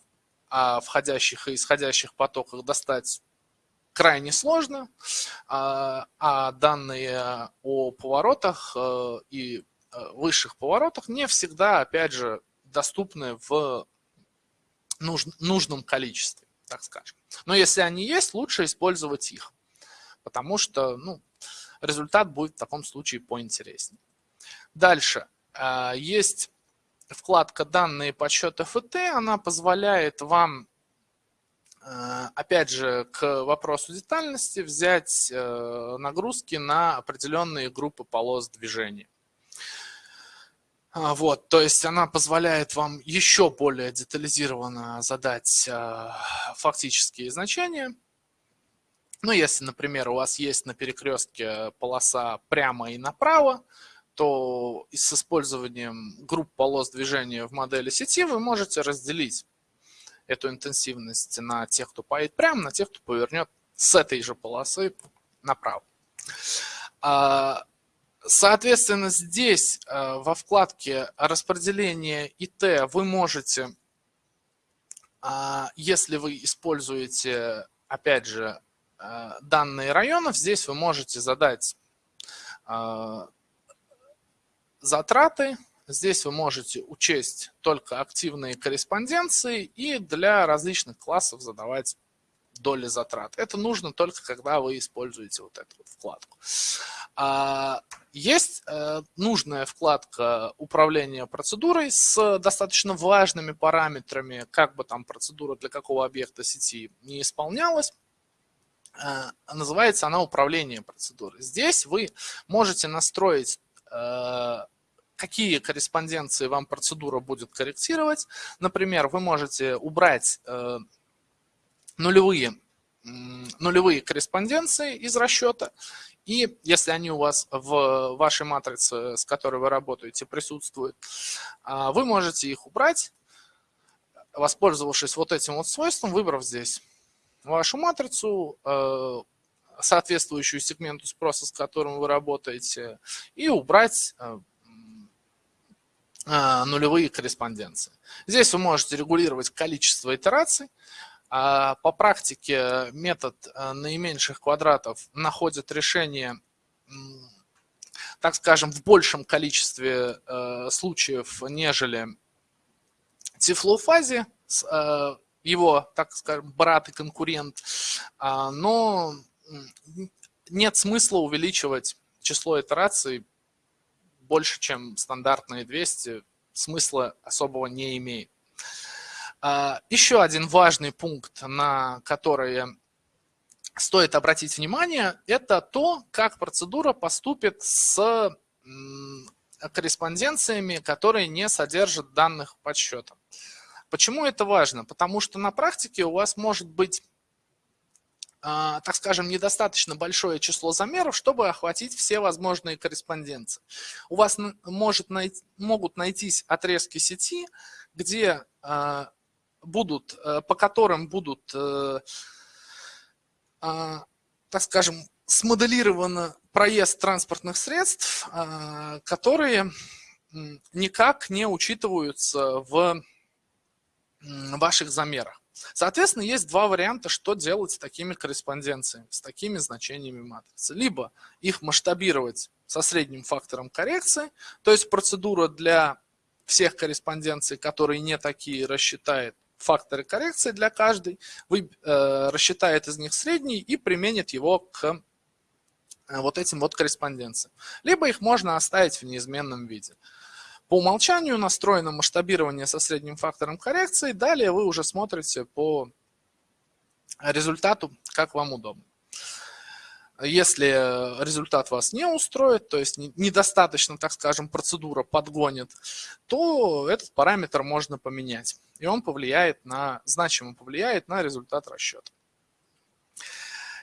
о входящих и исходящих потоках достать крайне сложно, а, а данные о поворотах э, и э, высших поворотах не всегда, опять же, доступны в нужном количестве, так скажем. Но если они есть, лучше использовать их, потому что ну, результат будет в таком случае поинтереснее. Дальше. Есть вкладка «Данные подсчета ФТ», она позволяет вам, э, опять же, к вопросу детальности взять э, нагрузки на определенные группы полос движения. А, вот, то есть она позволяет вам еще более детализированно задать э, фактические значения. Ну, если, например, у вас есть на перекрестке полоса прямо и направо, то с использованием групп полос движения в модели сети вы можете разделить эту интенсивность на тех, кто поедет прямо, на тех, кто повернет с этой же полосы направо. А, соответственно, здесь а, во вкладке распределение ИТ вы можете, а, если вы используете, опять же, данные районов, здесь вы можете задать затраты. Здесь вы можете учесть только активные корреспонденции и для различных классов задавать доли затрат. Это нужно только, когда вы используете вот эту вот вкладку. А, есть э, нужная вкладка управления процедурой с достаточно важными параметрами, как бы там процедура для какого объекта сети не исполнялась. Э, называется она управление процедурой. Здесь вы можете настроить какие корреспонденции вам процедура будет корректировать. Например, вы можете убрать э, нулевые, нулевые корреспонденции из расчета, и если они у вас в вашей матрице, с которой вы работаете, присутствуют, а, вы можете их убрать, воспользовавшись вот этим вот свойством, выбрав здесь вашу матрицу, э, соответствующую сегменту спроса, с которым вы работаете, и убрать нулевые корреспонденции. Здесь вы можете регулировать количество итераций. А по практике метод наименьших квадратов находит решение так скажем, в большем количестве э, случаев, нежели тифлофазе, э, его, так скажем, брат и конкурент, э, но нет смысла увеличивать число итераций больше, чем стандартные 200, смысла особого не имеет. А, еще один важный пункт, на который стоит обратить внимание, это то, как процедура поступит с корреспонденциями, которые не содержат данных подсчета. Почему это важно? Потому что на практике у вас может быть, так скажем, недостаточно большое число замеров, чтобы охватить все возможные корреспонденции. У вас может найти, могут найтись отрезки сети, где а, будут, э, по которым будут э, а, так скажем, смоделирован проезд транспортных средств, а, которые никак не учитываются в ваших замерах. Соответственно, есть два варианта, что делать с такими корреспонденциями, с такими значениями матрицы. Либо их масштабировать со средним фактором коррекции, то есть процедура для всех корреспонденций, которые не такие, рассчитает факторы коррекции для каждой, вы, э, рассчитает из них средний и применит его к э, вот этим вот корреспонденциям. Либо их можно оставить в неизменном виде. По умолчанию настроено масштабирование со средним фактором коррекции. Далее вы уже смотрите по результату, как вам удобно. Если результат вас не устроит, то есть недостаточно, так скажем, процедура подгонит, то этот параметр можно поменять. И он повлияет на, значимо повлияет на результат расчета.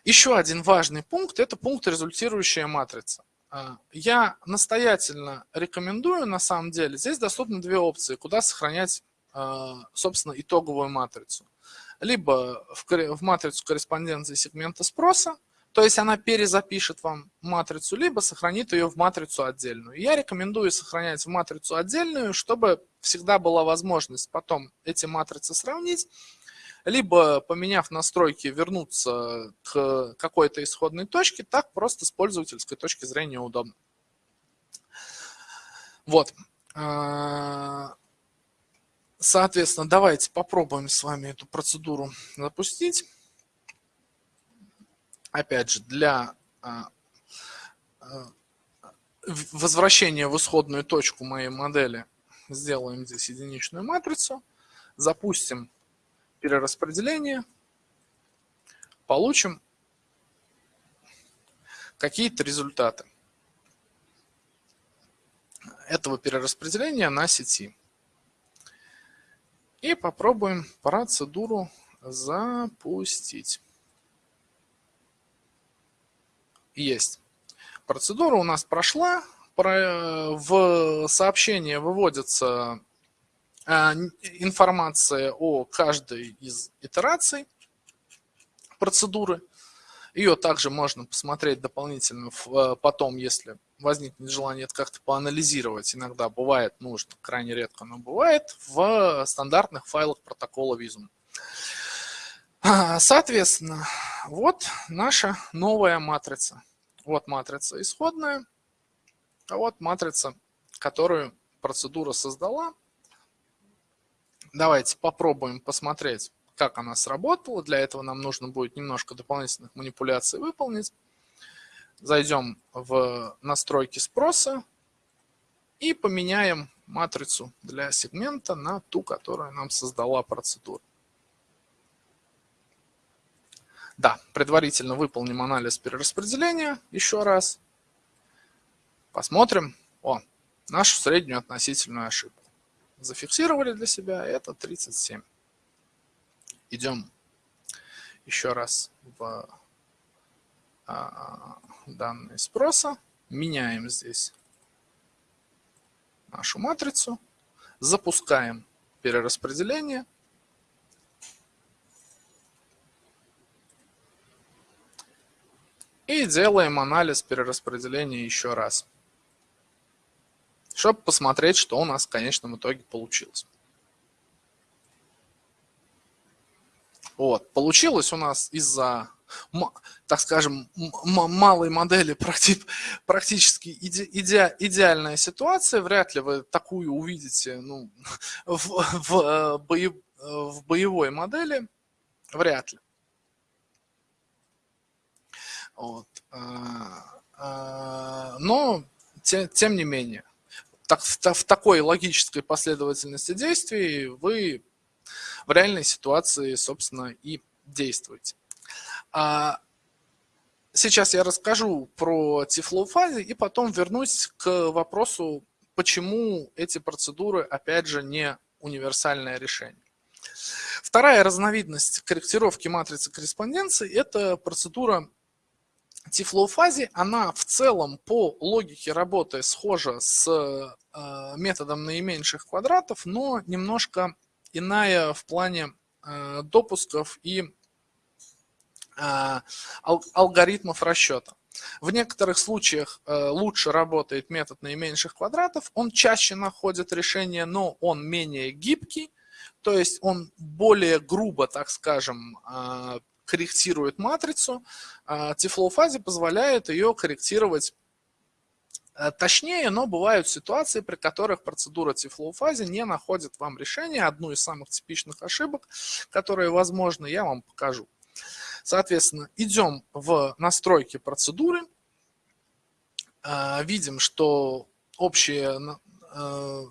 Еще один важный пункт – это пункт результирующая матрица. А, я настоятельно рекомендую, на самом деле, здесь доступны две опции, куда сохранять, а, собственно, итоговую матрицу. Либо в матрицу корреспонденции сегмента спроса, то есть она перезапишет вам матрицу, либо сохранит ее в матрицу отдельную. Я рекомендую сохранять в матрицу отдельную, чтобы всегда была возможность потом эти матрицы сравнить, либо поменяв настройки вернуться к какой-то исходной точке, так просто с пользовательской точки зрения удобно. Вот. А, соответственно, давайте попробуем с вами эту процедуру запустить опять же, для а, а, возвращения в исходную точку моей модели сделаем здесь единичную матрицу, запустим перераспределение, получим какие-то результаты этого перераспределения на сети. И попробуем процедуру запустить. есть. Процедура у нас прошла. В сообщение выводится информация о каждой из итераций процедуры. Ее также можно посмотреть дополнительно э, потом, если возникнет желание это как-то поанализировать. Иногда бывает нужно, крайне редко, но бывает в стандартных файлах протокола Visum. А, соответственно, вот наша новая матрица. Вот матрица исходная, а вот матрица, которую процедура создала. Давайте попробуем посмотреть, как она сработала. Для этого нам нужно будет немножко дополнительных манипуляций выполнить. Зайдем в настройки спроса и поменяем матрицу для сегмента на ту, которую нам создала процедура. Да, предварительно выполним анализ перераспределения еще раз. Посмотрим. О, нашу среднюю относительную ошибку. Зафиксировали для себя, это 37. Идем еще раз в а, данные спроса. Меняем здесь нашу матрицу. Запускаем перераспределение. И делаем анализ перераспределения еще раз, чтобы посмотреть, что у нас в конечном итоге получилось. Вот. Получилось у нас из-за, так скажем, малой модели (laughs) практически иде, иде, идеальная ситуация. Вряд ли вы такую увидите ну, (laughs) в, в, э, боев, в боевой модели. Вряд ли. Вот. А, а, но, тем, тем не менее, так, в, такой логической последовательности действий вы в реальной ситуации, собственно, и действуете. А сейчас я расскажу про фазе и потом вернусь к вопросу, почему эти процедуры, опять же, не универсальное решение. Вторая разновидность корректировки матрицы корреспонденции – это процедура Фазе. Она в целом по логике работы схожа с э, методом наименьших квадратов, но немножко иная в плане э, допусков и э, алгоритмов расчета. В некоторых случаях лучше работает метод наименьших квадратов, он чаще находит решение, но он менее гибкий, то есть он более грубо, так скажем, корректирует матрицу. Тифлоу фазе позволяет ее корректировать Э, точнее, но бывают ситуации, при которых процедура фазе не находит вам решение. Одну из самых типичных ошибок, которые возможны, я вам покажу. Соответственно, идем в настройки процедуры. Э, видим, что общие э,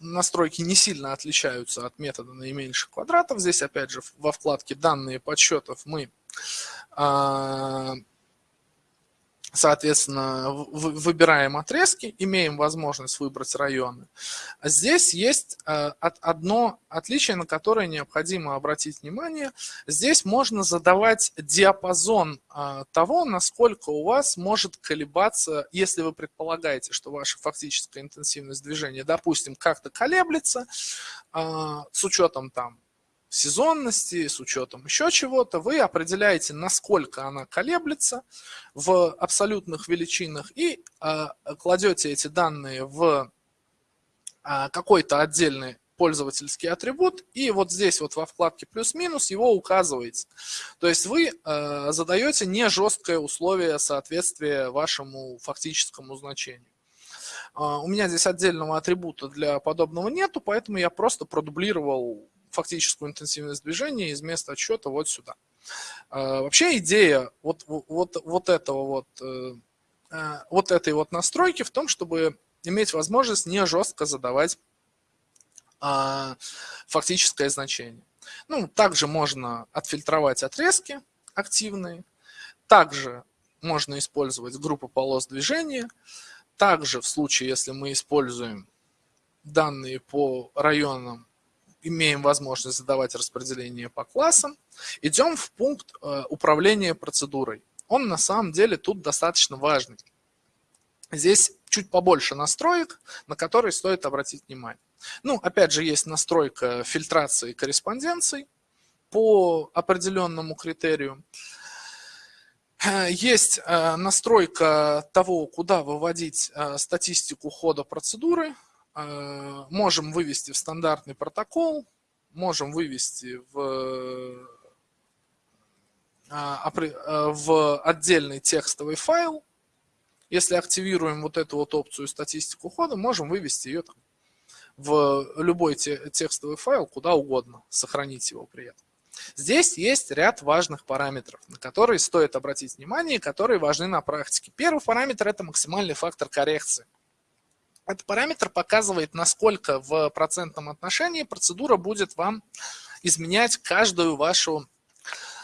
настройки не сильно отличаются от метода наименьших квадратов. Здесь, опять же, во вкладке «Данные подсчетов» мы Соответственно, выбираем отрезки, имеем возможность выбрать районы. Здесь есть э, одно отличие, на которое необходимо обратить внимание. Здесь можно задавать диапазон э, того, насколько у вас может колебаться, если вы предполагаете, что ваша фактическая интенсивность движения, допустим, как-то колеблется, э, с учетом там сезонности, с учетом еще чего-то, вы определяете, насколько она колеблется в абсолютных величинах и э, кладете эти данные в э, какой-то отдельный пользовательский атрибут, и вот здесь вот во вкладке плюс-минус его указываете. То есть вы э, задаете не жесткое условие соответствия вашему фактическому значению. У меня здесь отдельного атрибута для подобного нету, поэтому я просто продублировал фактическую интенсивность движения из места отсчета вот сюда. А, вообще идея вот, вот, вот этого вот, э, э, вот этой вот настройки в том, чтобы иметь возможность не жестко задавать а, фактическое значение. Ну, также можно отфильтровать отрезки активные, также можно использовать группу полос движения, также в случае, если мы используем данные по районам имеем возможность задавать распределение по классам, идем в пункт э, управления процедурой. Он на самом деле тут достаточно важный. Здесь чуть побольше настроек, на которые стоит обратить внимание. Ну, опять же, есть настройка фильтрации корреспонденций по определенному критерию. Э, есть э, настройка того, куда выводить статистику хода процедуры. Э, можем вывести в стандартный протокол, можем вывести в, э, э, в отдельный текстовый файл. Если активируем вот эту вот опцию статистику хода, можем вывести ее там в любой текстовый файл, куда угодно, сохранить его при этом. Здесь есть ряд важных параметров, на которые стоит обратить внимание, которые важны на практике. Первый параметр – это максимальный фактор коррекции. Этот параметр показывает, насколько в процентном отношении процедура будет вам изменять каждую вашу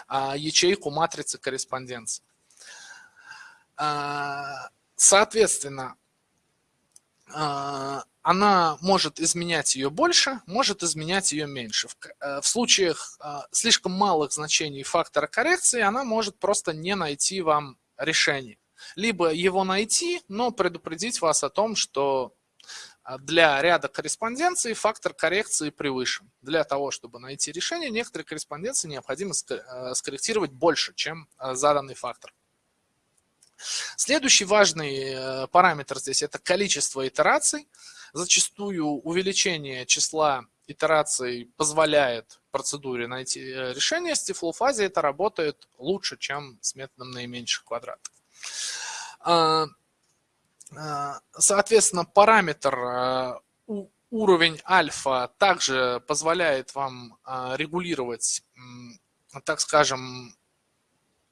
а, ячейку матрицы корреспонденции. А, соответственно, а, она может изменять ее больше, может изменять ее меньше. В, а, в случаях а, слишком малых значений фактора коррекции она может просто не найти вам решение либо его найти, но предупредить вас о том, что для ряда корреспонденций фактор коррекции превышен. Для того, чтобы найти решение, некоторые корреспонденции необходимо э, скорректировать больше, чем э, заданный фактор. Следующий важный э, параметр здесь – это количество итераций. Зачастую увеличение числа итераций позволяет процедуре найти решение. С тифлофазе это работает лучше, чем с методом наименьших квадратов. А, соответственно, параметр уровень альфа также позволяет вам регулировать, так скажем,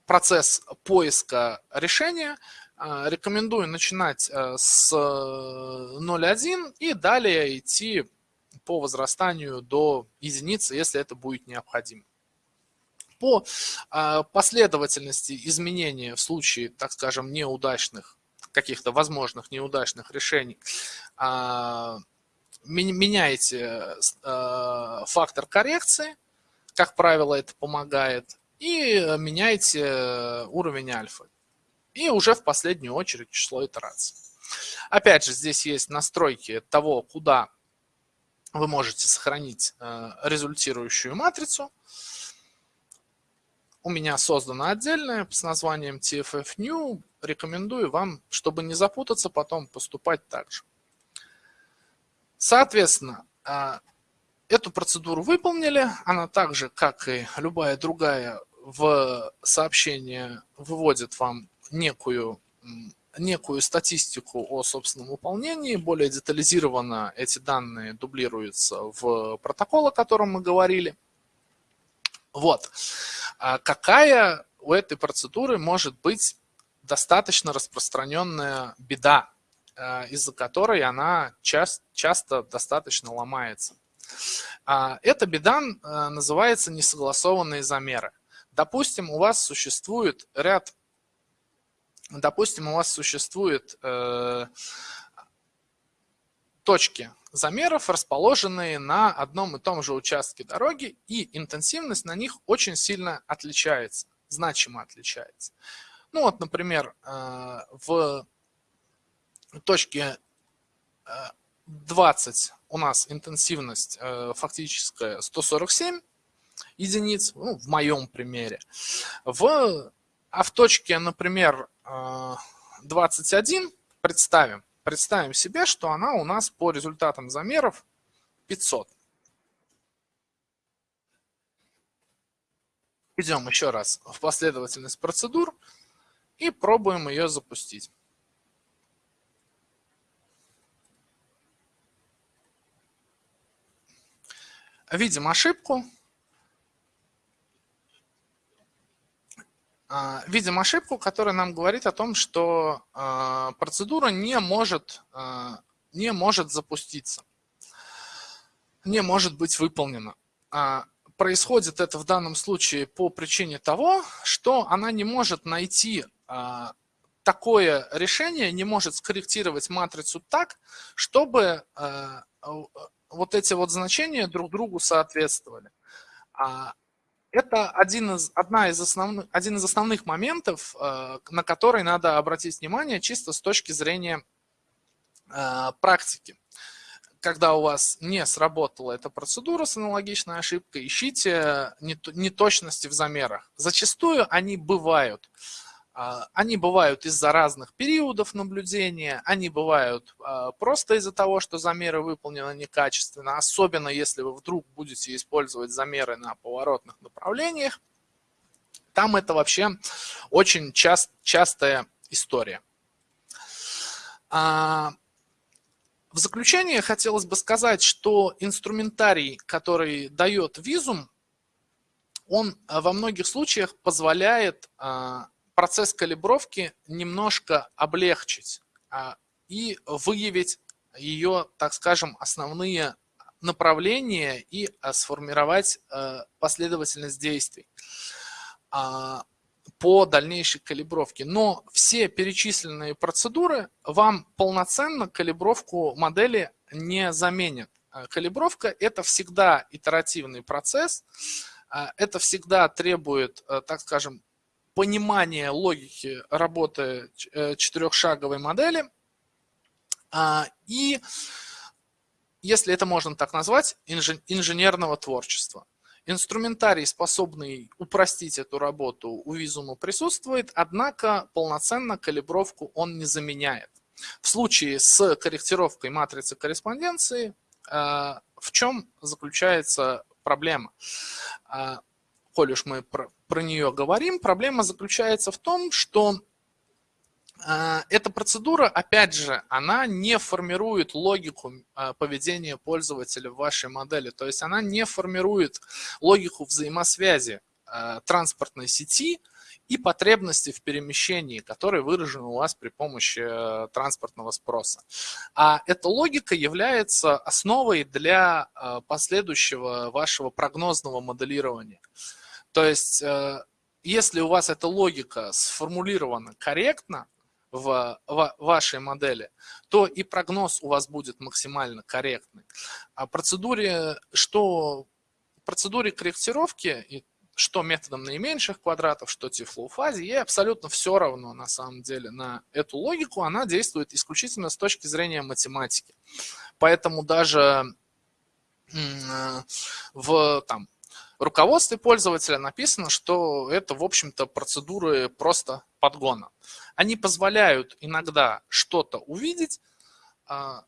процесс поиска решения. Рекомендую начинать э, с 0.1 и далее идти по возрастанию до единицы, если это будет необходимо. По последовательности изменения в случае, так скажем, неудачных, каких-то возможных неудачных решений, а, меняете фактор коррекции, как правило, это помогает и э, меняете э, уровень альфа. И уже в последнюю очередь число итераций. Опять же, здесь есть настройки того, куда вы можете сохранить э, результирующую матрицу. У меня создана отдельная с названием TFF New. Рекомендую вам, чтобы не запутаться, потом поступать так же. Соответственно, Эту процедуру выполнили, она так же, как и любая другая, в сообщение выводит вам некую, некую статистику о собственном выполнении. Более детализированно эти данные дублируются в протокол, о котором мы говорили. Вот. А какая у этой процедуры может быть достаточно распространенная беда, э, из-за которой она часто, часто достаточно ломается? А, эта беда э, называется несогласованные замеры. Допустим, у вас существует ряд, допустим, у вас существует э, точки замеров, расположенные на одном и том же участке дороги, и интенсивность на них очень сильно отличается, значимо отличается. Ну вот, например, э, в точке 20 у нас интенсивность э, фактическая 147 единиц, ну, в моем примере. В, а в точке, например, 21 э, представим, представим себе, что она у нас по результатам замеров 500. Идем еще раз в последовательность процедур и пробуем ее запустить. видим ошибку. Видим ошибку, которая нам говорит о том, что а, процедура не может, а, не может запуститься, не может быть выполнена. Происходит это в данном случае по причине того, что она не может найти такое решение, не может скорректировать матрицу так, чтобы вот эти вот значения друг другу соответствовали. Это один из, одна из основных, один из основных моментов, э, на который надо обратить внимание чисто с точки зрения э, практики. Когда у вас не сработала эта процедура с аналогичной ошибкой, ищите неточности в замерах. Зачастую они бывают. А, они бывают из-за разных периодов наблюдения, они бывают а, просто из-за того, что замеры выполнены некачественно, особенно если вы вдруг будете использовать замеры на поворотных направлениях. Там это вообще очень част, частая история. А, в заключение хотелось бы сказать, что инструментарий, который дает визум, он во многих случаях позволяет процесс калибровки немножко облегчить а, и выявить ее, так скажем, основные направления и а, сформировать а, последовательность действий по дальнейшей калибровке. Но все перечисленные процедуры вам полноценно калибровку модели не заменят. Калибровка – это всегда итеративный процесс, это всегда требует, так скажем, понимание логики работы э, четырехшаговой модели а, и, если это можно так назвать, инженерного творчества. Инструментарий, способный упростить эту работу, у Visum присутствует, однако полноценно калибровку он не заменяет. В случае с корректировкой матрицы корреспонденции э, в чем заключается проблема? Э, коль уж мы про, нее говорим, проблема заключается в том, что э, эта процедура, опять же, она не формирует логику поведения пользователя в вашей модели. То есть она не формирует логику взаимосвязи транспортной сети и потребности в перемещении, которые выражены у вас при помощи э, транспортного спроса. А эта логика является основой для последующего вашего прогнозного моделирования. То есть, э, если у вас эта логика сформулирована корректно, в вашей модели, то и прогноз у вас будет максимально корректный. А процедуре, что процедуре корректировки что методом наименьших квадратов, что тифлоу фазе, ей абсолютно все равно на самом деле на эту логику, она действует исключительно с точки зрения математики. Поэтому даже в там, руководстве пользователя написано, что это, в общем-то, процедуры просто подгона. Они позволяют иногда что-то увидеть, а,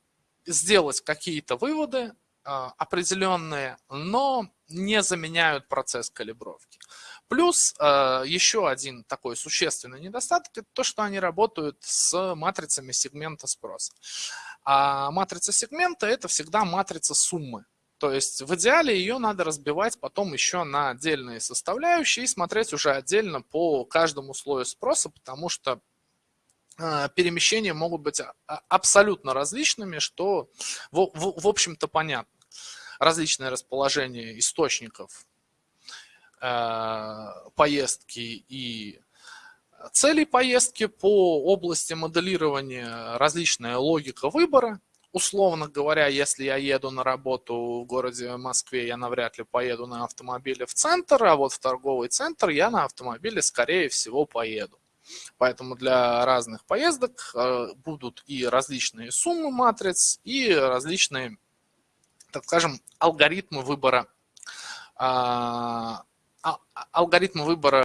сделать какие-то выводы, а, определенные, но не заменяют процесс калибровки. Плюс а, еще один такой существенный недостаток – это то, что они работают с матрицами сегмента спроса. А матрица сегмента – это всегда матрица суммы. То есть в идеале ее надо разбивать потом еще на отдельные составляющие и смотреть уже отдельно по каждому слою спроса, потому что а, перемещения могут быть абсолютно различными, что в общем-то понятно различное расположение источников э, поездки и целей поездки по области моделирования, различная логика выбора. Условно говоря, если я еду на работу в городе Москве, я навряд ли поеду на автомобиле в центр, а вот в торговый центр я на автомобиле, скорее всего, поеду. Поэтому для разных поездок э, будут и различные суммы матриц, и различные так скажем, алгоритмы выбора, а, а, алгоритмы выбора